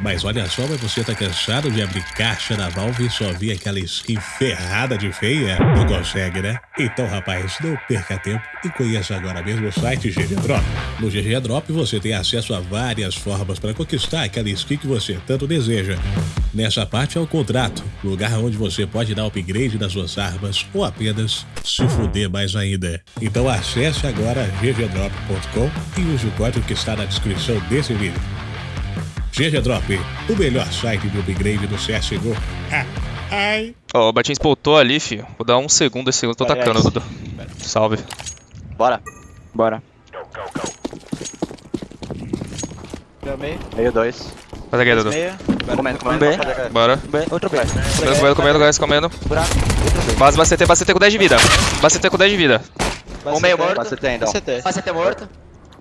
Mas olha só, mas você tá cansado de abrir caixa da Valve e só ver aquela skin ferrada de feia? Não consegue, né? Então, rapaz, não perca tempo e conheça agora mesmo o site GG Drop. No GG Drop você tem acesso a várias formas para conquistar aquela skin que você tanto deseja. Nessa parte é o contrato, lugar onde você pode dar upgrade nas suas armas ou apenas se fuder mais ainda. Então acesse agora ggdrop.com e use o código que está na descrição desse vídeo. GG Drop, o melhor site de upgrade do CSGO. Ah, ai. Ó, o Batinho spoutou ali, filho. Vou dar um segundo, esse segundo tô Vai, tacando. Dudu. Salve. Bora. Bora. Deu meio. Meio dois. Faz aqui, Dudu. Meio. Comendo, comendo. B. Bora. B, outro B. Comendo, comendo, comendo, guys, comendo. Buraco. Base, base CT, base CT com 10 de vida. Base CT com 10 de vida. Um meio morto. Então. Vai CT. Vai CT morto.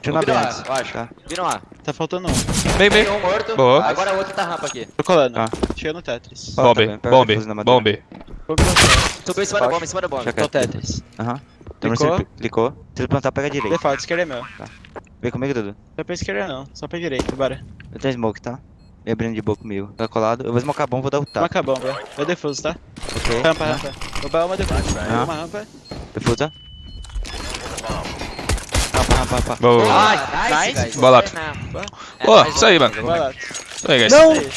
Tiro na Vira B um A, antes. eu acho. Tá. Vira um A. Tá faltando um. Meio, meio. um morto. Boa. Agora o outro tá rampa aqui. Tô colando. Tá. Chega no Tetris. Bombe, tá bombe, bombe. Subiu em cima da bomba, em cima da bomba. Tô quer. Tetris. Aham. Clicou. Se ele plantar, pega a direita. Default, esquerda é meu. Vem comigo, Dudu. Não é pra esquerda não, só pra direita, bora. Eu tenho smoke, tá? Me abrindo de boa comigo. Tá colado. Eu vou smocar bom, vou dar o Tá. tap. Marca a bomba. Vai defuso, tá? Ok. Rampa, rampa. Oba, uma defuso. Aham. Uma rampa. Defusa. Rampa, rampa, rampa. Boa. Ah, nice, nice. É, Ó, isso aí, mano. Isso aí, guys. Aí.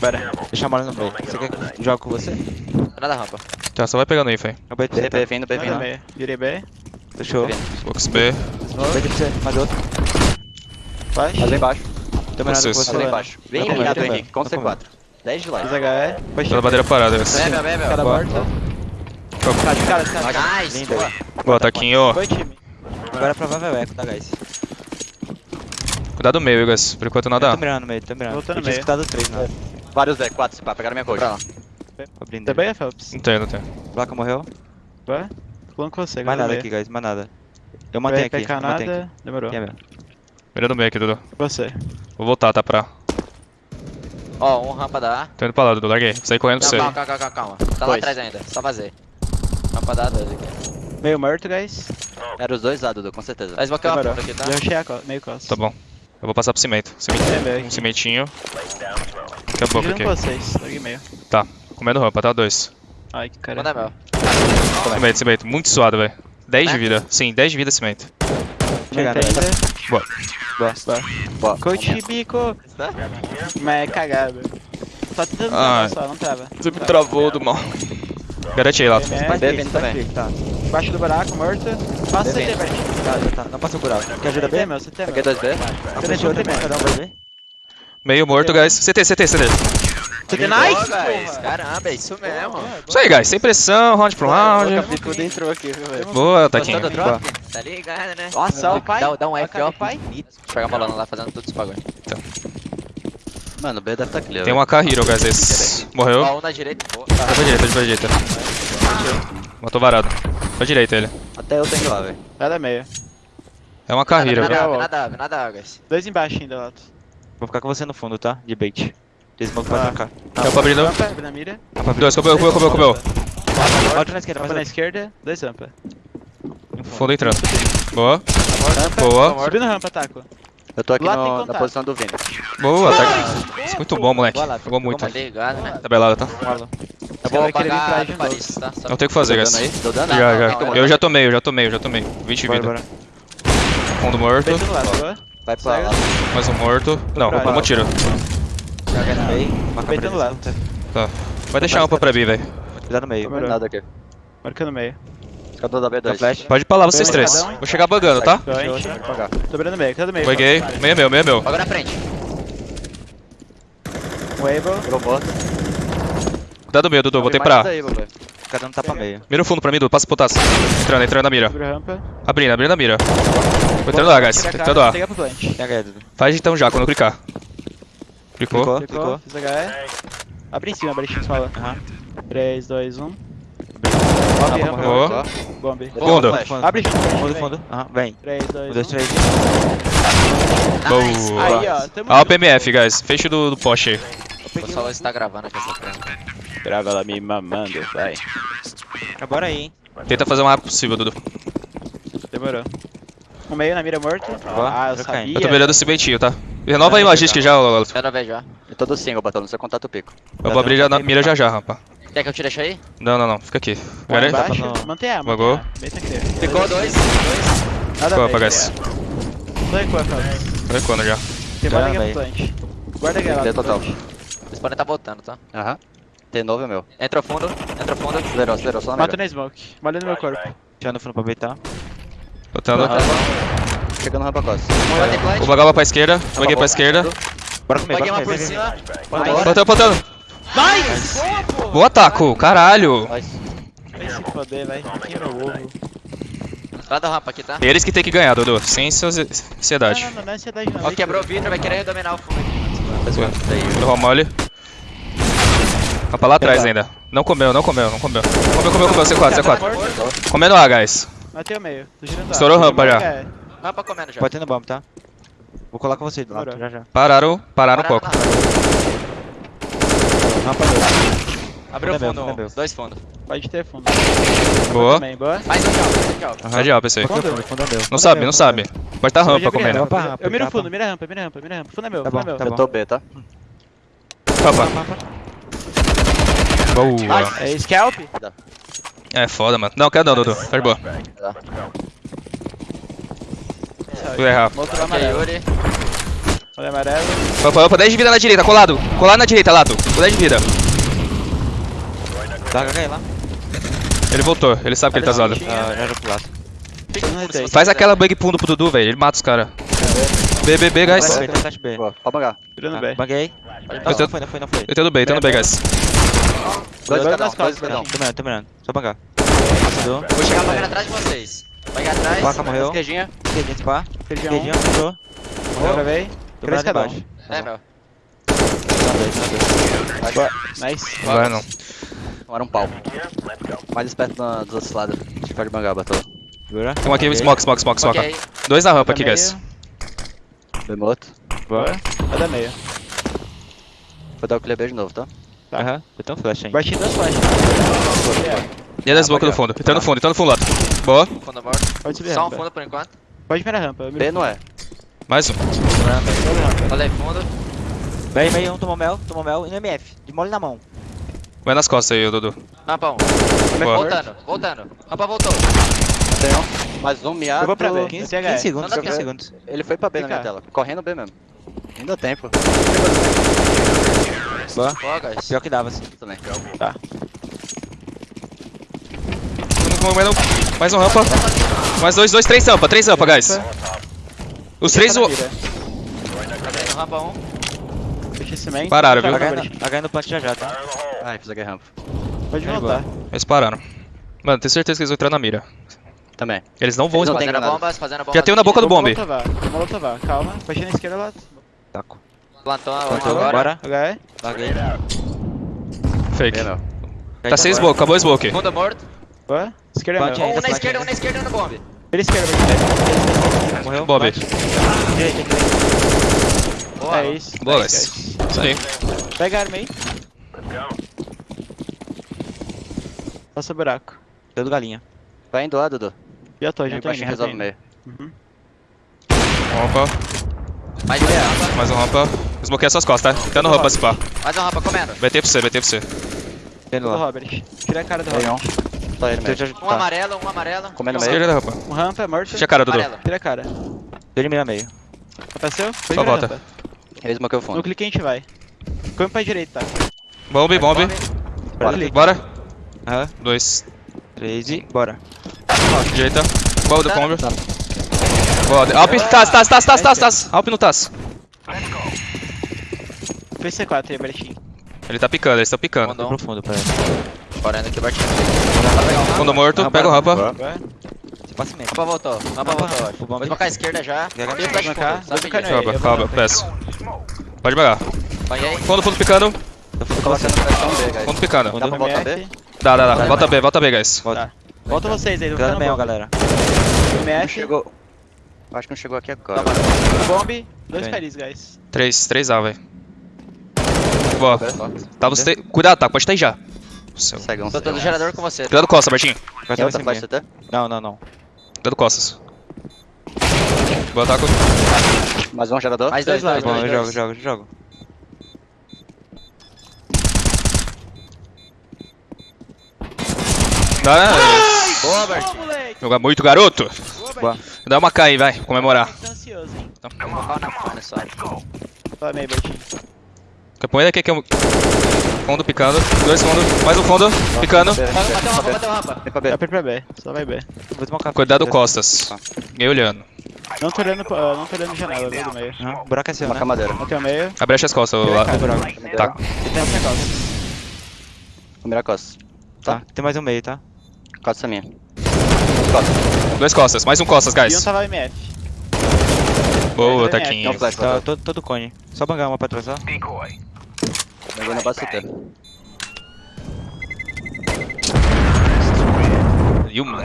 Bora. Deixa a bola no meio. Você quer que eu jogue com você? Nada rampa. Tá, só vai pegando aí, fei. Eu beijo B. B, vindo, B, vindo. meio. Virei B. Fechou. Box B. Beijo pra você. Mais outro. Faz. Faz lá embaixo. Também nada com você. Lá embaixo. Bem Tá ligado, bem, Henrique. Com tá bom. C4. 10 de Faz live. HE. Toda bandeira parada, guys. Bebe, bebe, Cara morta. Cara, de cara, cara. Nice. Boa. Boa, taquinho. Foi time. Agora é provável eco, tá, guys? Cuidado no meio, guys. Por enquanto nada. tô mirando no meio, tô mirando. Voltando tinha meio. escutado três, né? Vários B, 4, se pá. Pegaram minha coxa. Abrindo. Tá bem, Phelps? Não tem, não tem. Placa morreu. Vai. Pulando com você, Mais agora nada no aqui, guys, mais nada. Eu mantenho aqui, PK eu mantenho aqui. nada. Demorou. Mira no meio aqui, Dudu. Você. Vou voltar, tá? Pra. Ó, um rampa da A. Tô indo pra lá, Dudu. Larguei. Saí correndo pra você. calma, calma, calma, calma. Tá lá atrás ainda. Só vazei. Rampa da A, dois aqui. Meio morto, guys. Era os dois lá, Dudu, com certeza. Vai esmoquear uma Demorou. ponta aqui, tá? Já achei a co meio costa. Tá bom. Eu vou passar pro cimento. Cimento- É Um aqui. cimentinho. Daqui a pouco aqui. vocês. Meio. Tá. Comendo rampa, tá? Dois. Ai, que cara. Manda meu. Cimento, cimento. Muito suado, velho. 10 de vida. Sim, 10 de vida cimento. Chega Não tem nada. ainda. Boa. Boa. Boa. Coach bico. Mas é cagado. Só tentando travar só, não trava. Você me travou do mal. Garante aí, Lato. B faz também. clique, tá. Embaixo do buraco, morto. Passa B CT, velho. Tá, tá, tá. Não passa o buraco. Quer ajuda CT, bem? meu, CT, meu. 2B. Tá, fechou, tem cada um vai ver. Meio morto, guys. CT, CT, CT. CT, Boa, nice, guys. Caramba, é isso mesmo. Isso aí, guys. Sem pressão, round pro round. O entrou aqui, velho. Boa, Taquinho. Drop? Tá ligado, né? Nossa, o pai. Dá, dá um F, ó. Pegar a bola lá fazendo tudo esse bagulho. Mano, B deve estar clear. Tem um AK Hero, guys. Esse. Morreu. Ó, um na direita. Boa. Tá pra direita, tá pra direita. Matou varado. Pra direita ele. Até eu tenho lá, velho. Nada meio. É uma Nada, velho. nada, nada, nada, nada, guys. Dois embaixo ainda, Lato. Vou ficar com você no fundo, tá? De bait. Tem smoke pra Ah. trocar. Quer pra abrir não? Rampa, na mira. Dois, comeu, comeu, comeu, comeu. Outro na esquerda, Rampa mais na esquerda, dois rampa. Fundo entrando. Boa. Rampa, Boa. subindo rampa, taco. Eu tô aqui no- na posição do Vini. Boa, tá. É muito bom, moleque. Jogou muito. Tá ligado, né? Tabelado, tá? Eu vai vou querer vir pra pagar de. Paris, tá? Só- Não tem o que fazer, guys. dano aí? Deu dano? Já, não, já. não, Eu já tomei, eu já tomei, eu já tomei. 20 de Bora, vida. bora. Fundo morto. Vai pra lá. Mais um morto. Não, vamos tiro. Joga no meio. Marca Peito pra no lado. direita. Vai deixar uma pra mim, velho. Cuidado no meio. Não nada aqui. Marca no meio. Escador da Dá B2. flash. Pode ir pra lá, vocês três. um. Vou chegar bugando, tá? Tô abrindo no meio, cada meio. Buguei. Meio é meu, meio é meu. Joga na frente. Wable. Pegou morto. Cuidado do meio, Dudu. Mais pra. Cada um tá pra meio. Mira o fundo pra mim, Dudu. Passa pro taça. Entrando, entrando na mira. Rampa. Abrindo, abrindo a mira. Tô entrando lá, guys. A entrando lá. Faz então já, quando eu clicar. Clicou. Clicou. Clicou, fiz HE. Abre em cima, abre em cima, fala. Aham. 3, 2, 1. Rampa Bombe, rampa. Boa. Bombe. Fundo. Abre junto, Fundo, vem. fundo. Aham, vem. 3, 2, Um, dois, 1. três. Boa. Aí, ó. Tamo Ó, o. PMF, guys. Fecho do, do poste aí. Vou peguei só uma- ver se tá gravando aqui essa frente. Grava ela me mamando, vai. Ah, Bora aí, hein. Tenta fazer o mais rápido possível, Dudu. Demorou. Um meio na mira morto. Ah, eu sabia. Eu tô mirando esse bentinho, tá? Renova aí o logística já. Quero ver já. Eu tô do single, Batalha, não sei contar o pico. Eu vou abrir já na mira já já, rampa. Quer que eu te deixe aí? Não, não, não. Fica aqui. Garante? Tá no- mantém a, mantém a. Bem tranquilo. Ficou dois. Dois. Nada Ficou, a ver, apagar é. esse. Tô recuando, cara. Tô recuando já. Tem bala véi. aqui plant. Guarda aqui. Tem total. Eles podem tá voltando, tá? Aham. T9 é meu. Entrou fundo, entrou fundo. Zerou, zerou, só na Mato mira. na smoke. Malha no meu corpo. Tirando no fundo pra aproveitar. Botando. Tá. Chegando rampa costa. O bagulho pra esquerda. Baguei pra esquerda. Bora comer, Peguei bora Vai. bora. Botando, botando. Nice! Boa, taco, caralho. Vai. Vai se foder, vai. Aqui meu ovo. Lá da rampa aqui, tá? Eles que tem que ganhar, Dudu. Sem ansiedade. não, não, não é ansiedade não. Ó, quebrou o vidro, vai querer dominar o fundo aqui. Errou mole. Tá pra lá atrás ainda. Não comeu, não comeu, não comeu. Comeu, comeu, comeu. C4, C4. Comendo A, guys. Matei o meio. Tô girando Estourou A. rampa já. É. Rampa comendo já. Pode ter no bomb, tá? Vou colar com você do lado, já já. Pararam, pararam um pouco. na rampa. Dois. Abriu Fundo é meu, fundo, é um. dois fundos. Pode ter fundo. Boa. Também, boa. Mais um de alto, mais um de fundo, fundo é meu. Não sabe, não sabe. Pode tá Pode rampa comendo. Eu miro fundo, mira rampa, mira rampa, mira rampa. Fundo é meu, Tá fundo é bom, meu. tá Eu bom. tô B, tá? Rampa. Boa. É scalp? É foda, mano. Não, quero não, Dudu. Tá de boa. Tu é Rafa. Outro amarelo. Olha amarelo. Opa, opa, 10 de vida na direita, colado. Colado na direita, Lato. Com 10 de vida. Dá HH lá. Ele voltou, ele sabe que ele tá zoado. Ah, já já pro lado. Faz aquela bug pundo pro Dudu, velho. Ele mata os caras. B, B, B, guys. Pode bangar. Virando Ah, B. Baguei. Pode Não, foi, não foi, não foi. Eu tô no B, eu tô no B, guys. Dois Dois cadão, nas dois costas, cadão. Tô mirando, tô mirando. Só bangar. Passou. Vou chegar pagando atrás de vocês. Vai atrás. Placa morreu. Esquerdinha. Esquerdinha, spa. Esquerdinha, fechou. Morreu. Gravei. Três cada um. embaixo. É, meu. Tá dois, tá dois. Nice. Vai não. Tomaram um pau. Mais esperto na- dos outros lados. A gente pode bangar, Batalha. Segura. Tem um aqui, smoke, smoke, smoke, smoke. Ok. Dois na rampa Tá aqui, guys. B morto. Bora. Vai dar meio. Vou dar o clear B de novo, tá? Aham. Eu tenho um flash ainda. Bati duas flash. E é da smoke no fundo. Tá no fundo, tá no fundo, Lato. Boa. Fundo morto. Pode subir Só um fundo por enquanto. Pode virar rampa. B não é. Mais um. Falei fundo. Vem, vem, um tomou mel, tomou mel e no MF. De mole na mão. Vai nas costas aí, Dudu. Rampa um. Boa. Voltando, voltando. Rampa voltou. Tem um. Mais um miado. Eu vou pra B. 15, CH. 15 segundos, Não dá 15 tempo. segundos. Ele foi pra B na minha tela. Correndo B mesmo. Ainda tempo. Boa. Boa, guys. Pior que dava, assim. Também. Mais um rampa. Mais dois, dois, três rampa, três rampa, guys. Os três. Tá o-. Tá? Rampa um. Fechei cimento. Pararam, viu? Tá, HH Gabriel. no- no plant já já, tá? Ai, fiz aqui rampa. Pode voltar. Eles pararam. Mano, tenho certeza que eles vão entrar na mira. Também. Eles não vão tem Fazendo granada. bombas, fazendo bombas. Já tem um na boca do bombe. molotovar. Calma. Baixei na esquerda lá. Taco. Plantou um Plantou, agora. bora. HE. Larguei. Fake. Tá sem smoke, acabou o smoke. Fundo morto. Boa. Esquerda Bate meu. aí. Um na Ainda esquerda, um ainda. na esquerda no bombe. Pela esquerda, vai Morreu. Bob. direita. Boa. É isso. Boa, guys. Isso aí. Pega a arma aí. Passa buraco. Deu do galinha. Vai indo lá, Dudu. Já tô, já Vem tô pra indo. gente já tô resolve meio. Uhum. Rampa. Mais um rampa. Mais um rampa. Smoke as suas costas, tá? Tá no rampa, se pá. Mais um rampa comendo. BT pra você, BT pra você. Tendo Do lá. Robert. Tira a cara do Robert. Um. Só ele eu Um tá. amarelo, um amarelo. Comendo Um meio. Esquerda da rampa. Um rampa é morto. Fecha a cara, Dudu. Amarelo. Tira a cara. Deu de meio a meio. Apareceu? Foi Só volta. rampa. Ele smokeu o No fundo. clique a gente vai. Come pra direita, tá? Bombe, bombe. Bora. Aham. Dois. Três e bora. Direita. Boa do bombe. Boa. Alp, tas, tas, tas, tas, tas, tas. Alp no tas. Foi C4 aí, Bertinho. Ele tá picando, eles estão picando. Mandou um. Profundo pra ele. Correndo aqui, Bartinho. Fundo morto, pega o rampa. Boa. Você passa mesmo. Rampa voltou. Rampa voltou. Vou esmocar a esquerda já. Tem flash fundo. Sabe. Calma, eu calma, peço. Pode pegar. Fundo, fundo picando. Eu fui Tô colocando. colocando pressão B, guys. Fundo picando. Dá pra voltar B? Dá, dá, dá. Volta B, volta B, guys. Volta. Volta vocês aí, meio, bom. galera. Não MF, chegou. Acho que não chegou aqui agora. bomb, dois Bem. caris, guys. Três, três A, velho. Boa. Tava os três. Cuidado, tá? Pode estar aí já. Seu. Cegão. Tô do gerador com você. Cuidado Costa, Bertinho. Vai Tem ser outra CT? Não, não, não. Cuidado Costas. Boa taco. Mais um gerador. Mais dois, dois, Bom, dois. eu jogo, jogo, jogo. Dá, Boa, Bert. Ô, moleque! Joga muito, garoto. Boa, Dá uma K aí, vai. Comemorar. Tá ansioso, hein? Colocar na fone só. Toma aí, Bertinho. Capoeira aqui que é um. Fundo picando. Dois fundos. Mais um fundo. Picando. Bateu rampa, bateu rampa. Vem pra B. Vai pra B, só vai B. Vou desmocar. Cuidado Costas. Me olhando. Não tô olhando, pra- não tô olhando janela, viu, do meio. Não, o buraco é seu, Uma né? camadeira. Não tem o meio. Abre as costas. Lá. cai, buraco. Tá. E tem o negócio. Primeira costa. Tá, tem mais um meio, tá? Costa minha. Dois Costas. Mais um Costas, E um guys. tava MF. Boa, Taquinho. Tá, tá? todo, todo cone. Só bangar uma pra trás, ó. Eu vou na base CT. E um.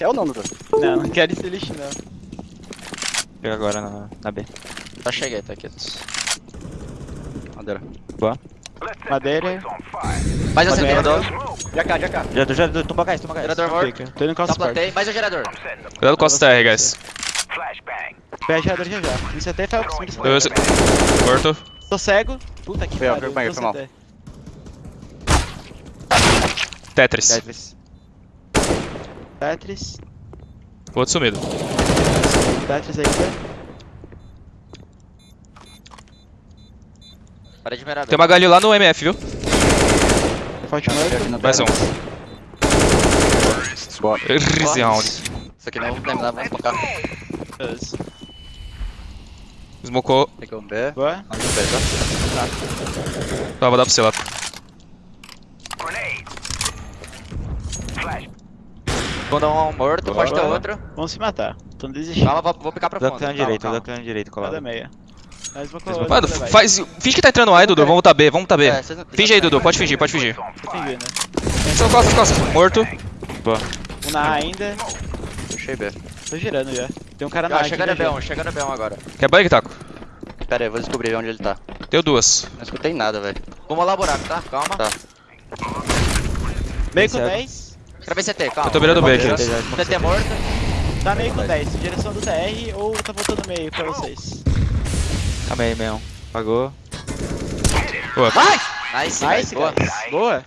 É o nome, Bruno. Não, não quero esse lixo, não. Pega agora na, na B. Já cheguei, tá aqui. Madeira. Madeira. Mais um CT. Gerador. Já cá, já cá. Já, já, tumba gás, tumba gás. Gerador morto. Tô indo com Só as. Mais um gerador. Cuidado Costas TR, guys. Pega gerador já já. No CT foi o. Dois. Morto. Tô cego. Puta que Foi, pariu. foi, foi, foi mal. Tetris. Tetris. Tetris. Outro sumido. Tetris ainda. Parei de mirar. Tem uma galho lá no MF, viu? Mais um. Boa. Easy round. Isso aqui não vamos terminar, vamos focar. Smocou. Pegou um B. Boa. Um B, tá? Tá, vou dar pra você lá. Vou dar um morto, pode ter Boa. outro. Vamos se matar. Tô desistindo. Calma, vou, vou picar pra Dá fundo. clã Calma, direito, dá clã direito, colado. Cada meia. Mano, faz. Finge que tá entrando aí, Dudu. Vamos voltar B, vamos voltar B. É, Finge aí, Dudu. Pode fingir, pode fingir. Tô fingindo. Só costas, costas. Morto. Um na A ainda. Puxei B. Tô girando já. Tem um cara na A. Ah, chegando já, no B1, chegando no B1 agora. Quer bug, Taco? Pera aí, eu vou descobrir onde ele tá. Deu duas. Não escutei nada, velho. Vamos lá o buraco, tá? Calma. Tá. Meio com Certo. 10. Gravei CT, calma. Eu tô virando B aqui. CT morto. Tá meio com 10. Direção do TR ou tá voltando meio pra vocês? Calma aí, meu. Pagou. Boa. Nice, Nice, boa. Boa.